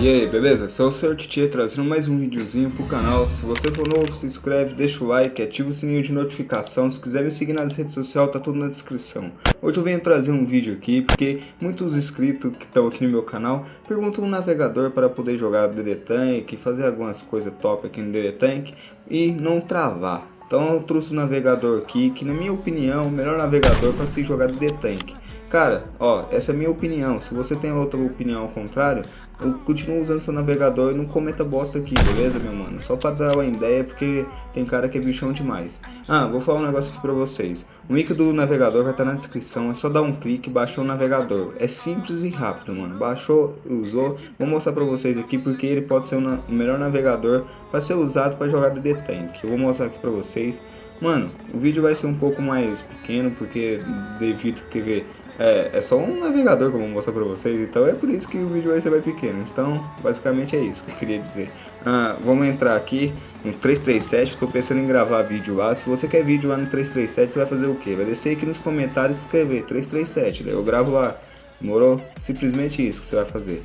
E aí, beleza? Sou o Sr. Titia trazendo mais um videozinho pro canal. Se você for novo, se inscreve, deixa o like, ativa o sininho de notificação. Se quiser me seguir nas redes sociais, tá tudo na descrição. Hoje eu venho trazer um vídeo aqui, porque muitos inscritos que estão aqui no meu canal perguntam um navegador para poder jogar DD Tank, fazer algumas coisas top aqui no DD Tank e não travar. Então eu trouxe o um navegador aqui, que na minha opinião, é o melhor navegador para se jogar DD Tank. Cara, ó, essa é a minha opinião. Se você tem outra opinião ao contrário, eu continuo usando seu navegador e não cometa bosta aqui, beleza, meu mano? Só pra dar uma ideia, porque tem cara que é bichão demais. Ah, vou falar um negócio aqui pra vocês. O link do navegador vai estar tá na descrição, é só dar um clique e baixar o navegador. É simples e rápido, mano. Baixou, usou. Vou mostrar pra vocês aqui porque ele pode ser o melhor navegador para ser usado para jogar DD Tank. Eu vou mostrar aqui pra vocês. Mano, o vídeo vai ser um pouco mais pequeno, porque devido ver é, é só um navegador que eu vou mostrar pra vocês, então é por isso que o vídeo vai ser mais pequeno. Então, basicamente é isso que eu queria dizer. Ah, vamos entrar aqui no 337, estou pensando em gravar vídeo lá. Se você quer vídeo lá no 337, você vai fazer o que? Vai descer aqui nos comentários e escrever 337, eu gravo lá. Demorou? Simplesmente isso que você vai fazer.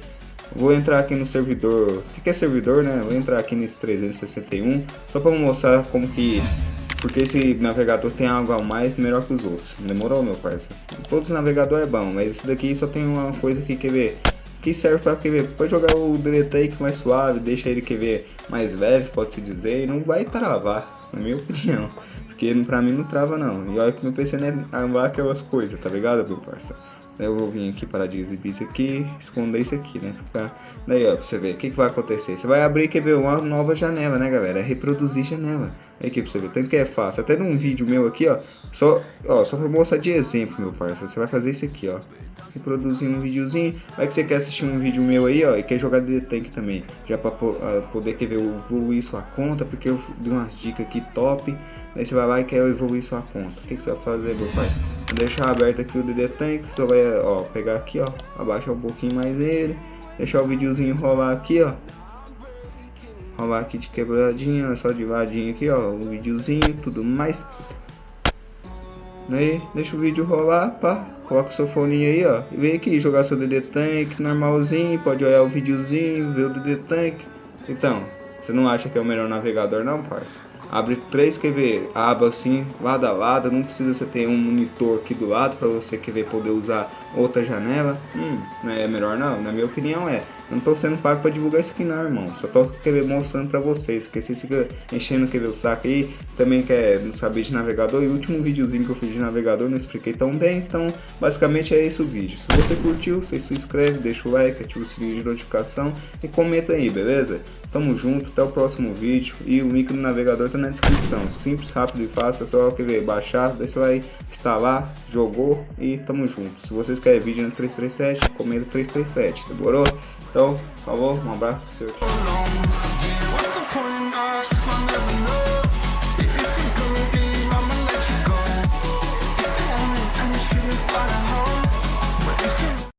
Vou entrar aqui no servidor, o que é servidor, né? Vou entrar aqui nesse 361, só para mostrar como que porque esse navegador tem algo a mais melhor que os outros. Demorou, meu parceiro? Todos os navegadores é bom, mas esse daqui só tem uma coisa que quer ver. Que serve para quer ver, pode jogar o DD mais suave, deixa ele quer ver mais leve, pode se dizer, e não vai travar, na minha opinião. Porque pra mim não trava não. E olha que meu PC não é travar aquelas coisas, tá ligado, meu parceiro? Eu vou vir aqui para de exibir isso aqui, esconder isso aqui, né? Pra... Daí, ó, pra você ver, o que, que vai acontecer? Você vai abrir, quer ver, uma nova janela, né, galera? É reproduzir janela. Aqui pra você ver, tanto que é fácil. Até num vídeo meu aqui, ó, só, ó, só pra mostrar de exemplo, meu parceiro. Você vai fazer isso aqui, ó. Reproduzir um videozinho. Vai que você quer assistir um vídeo meu aí, ó, e quer jogar DD Tank também. Já pra uh, poder, quer ver, evoluir sua conta, porque eu dei umas dicas aqui top. Aí você vai lá e quer evoluir sua conta. O que, que você vai fazer, meu pai? Deixar aberto aqui o DD Tank. Você vai, ó, pegar aqui, ó, abaixar um pouquinho mais ele. Deixar o videozinho rolar aqui, ó rolar aqui de quebradinha, só de vadinho aqui, ó, o videozinho tudo mais. Aí, deixa o vídeo rolar, pá, coloca o seu fone aí, ó, e vem aqui jogar seu DD Tank normalzinho, pode olhar o videozinho, ver o DD Tank. Então, você não acha que é o melhor navegador não, parça? Abre três QV aba assim, lado a lado, não precisa você ter um monitor aqui do lado para você querer poder usar outra janela. Hum, não é melhor não, na minha opinião é. Não tô sendo pago pra divulgar isso aqui não, irmão. Só tô querendo mostrando pra vocês. Porque vocês ficam enchendo quer ver o saco aí. Também quer saber de navegador. E o último videozinho que eu fiz de navegador não expliquei tão bem. Então, basicamente é esse o vídeo. Se você curtiu, você se inscreve, deixa o like, ativa o sininho de notificação e comenta aí, beleza? Tamo junto, até o próximo vídeo. E o link do navegador tá na descrição. Simples, rápido e fácil. É só quer ver, baixar, daí você vai instalar, jogou e tamo junto. Se vocês querem vídeo no 337, comenta 337, demorou? Então, por favor, um abraço pro seu.